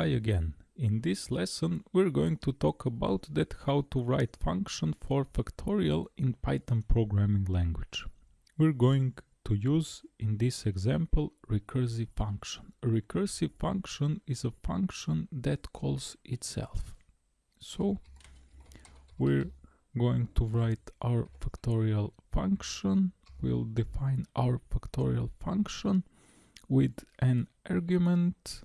Hi again. In this lesson we're going to talk about that how to write function for factorial in Python programming language. We're going to use in this example recursive function. A recursive function is a function that calls itself. So we're going to write our factorial function. We'll define our factorial function with an argument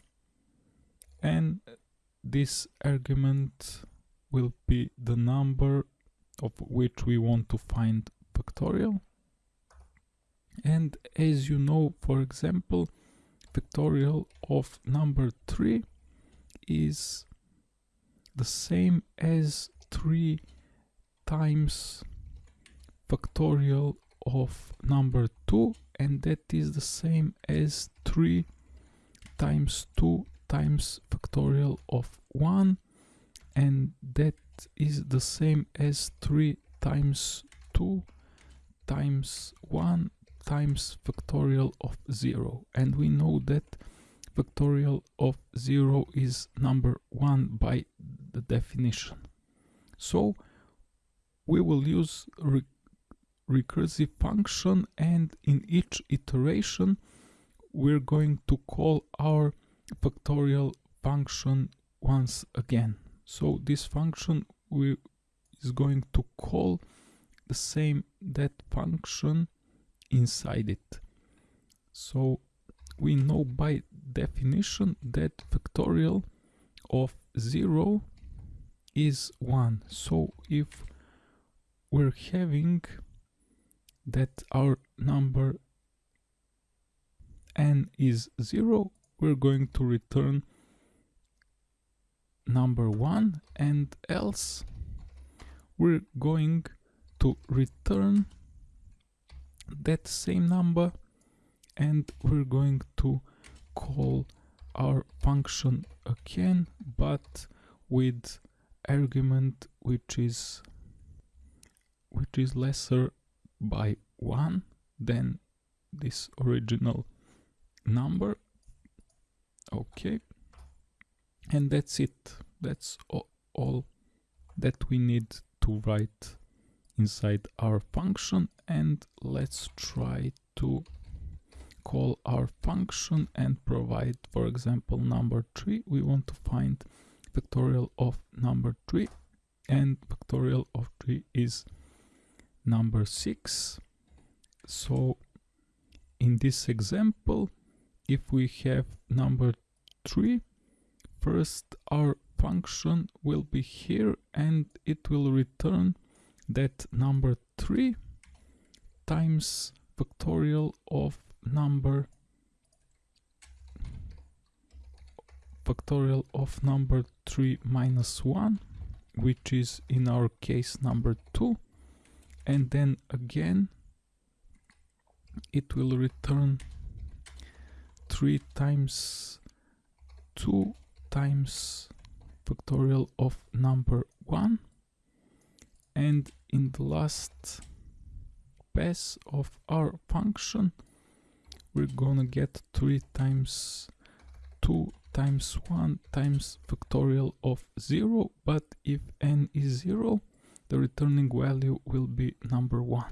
this argument will be the number of which we want to find factorial. And as you know for example factorial of number 3 is the same as 3 times factorial of number 2 and that is the same as 3 times 2 times factorial of 1 and that is the same as 3 times 2 times 1 times factorial of 0 and we know that factorial of 0 is number 1 by the definition. So we will use re recursive function and in each iteration we're going to call our factorial function once again. So this function we is going to call the same that function inside it. So we know by definition that factorial of 0 is 1. So if we're having that our number n is 0, we're going to return number one and else we're going to return that same number and we're going to call our function again but with argument which is which is lesser by 1 than this original number okay. And that's it. That's all that we need to write inside our function. And let's try to call our function and provide for example number 3 we want to find factorial of number 3 and factorial of 3 is number 6 so in this example if we have number 3 first our function will be here and it will return that number 3 times factorial of number factorial of number 3 minus 1 which is in our case number 2 and then again it will return 3 times 2 times factorial of number 1 and in the last pass of our function we're gonna get 3 times 2 times 1 times factorial of 0 but if n is 0 the returning value will be number 1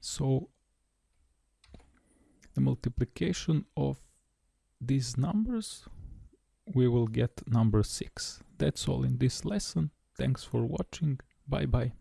so the multiplication of these numbers, we will get number 6. That's all in this lesson. Thanks for watching. Bye bye.